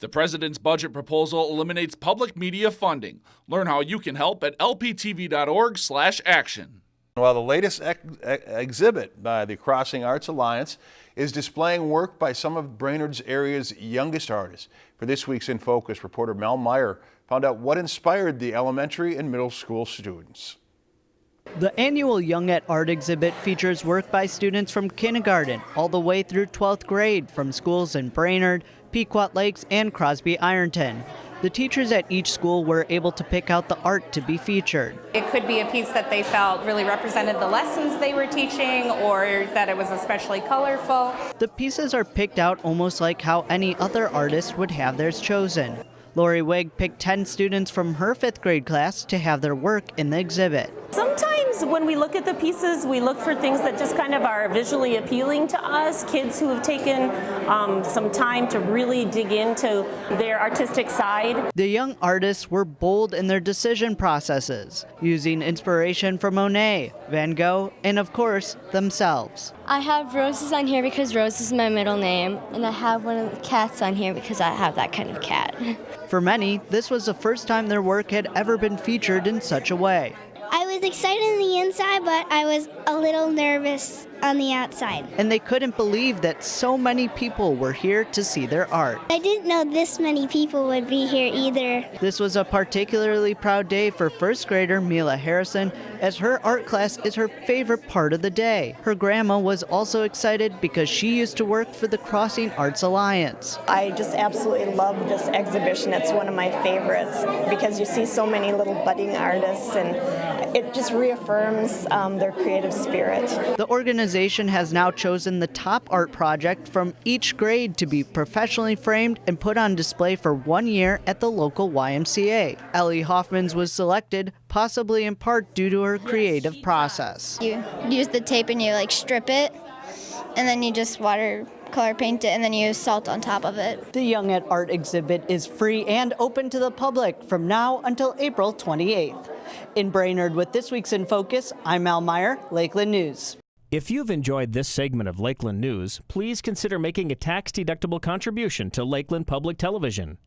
The president's budget proposal eliminates public media funding. Learn how you can help at lptv.org/action. Well, the latest ex ex exhibit by the Crossing Arts Alliance is displaying work by some of Brainerd's area's youngest artists. For this week's In Focus, reporter Mel Meyer found out what inspired the elementary and middle school students. The annual Young at Art exhibit features work by students from kindergarten all the way through 12th grade from schools in Brainerd, Pequot Lakes, and Crosby Ironton. The teachers at each school were able to pick out the art to be featured. It could be a piece that they felt really represented the lessons they were teaching or that it was especially colorful. The pieces are picked out almost like how any other artist would have theirs chosen. Lori Wigg picked 10 students from her fifth grade class to have their work in the exhibit. Sometimes when we look at the pieces, we look for things that just kind of are visually appealing to us. Kids who have taken um, some time to really dig into their artistic side. The young artists were bold in their decision processes, using inspiration from Monet, Van Gogh, and of course, themselves. I have roses on here because Rose is my middle name, and I have one of the cats on here because I have that kind of cat. For many, this was the first time their work had ever been featured in such a way. I was excited on the inside, but I was a little nervous on the outside. And they couldn't believe that so many people were here to see their art. I didn't know this many people would be here either. This was a particularly proud day for first grader Mila Harrison, as her art class is her favorite part of the day. Her grandma was also excited because she used to work for the Crossing Arts Alliance. I just absolutely love this exhibition. It's one of my favorites because you see so many little budding artists and it just reaffirms um, their creative spirit. The organization has now chosen the top art project from each grade to be professionally framed and put on display for one year at the local YMCA. Ellie Hoffmans was selected, possibly in part due to her creative process. You use the tape and you like strip it, and then you just water color paint it and then use salt on top of it. The Young at Art exhibit is free and open to the public from now until April 28th. In Brainerd with this week's In Focus, I'm Al Meyer, Lakeland News. If you've enjoyed this segment of Lakeland News, please consider making a tax-deductible contribution to Lakeland Public Television.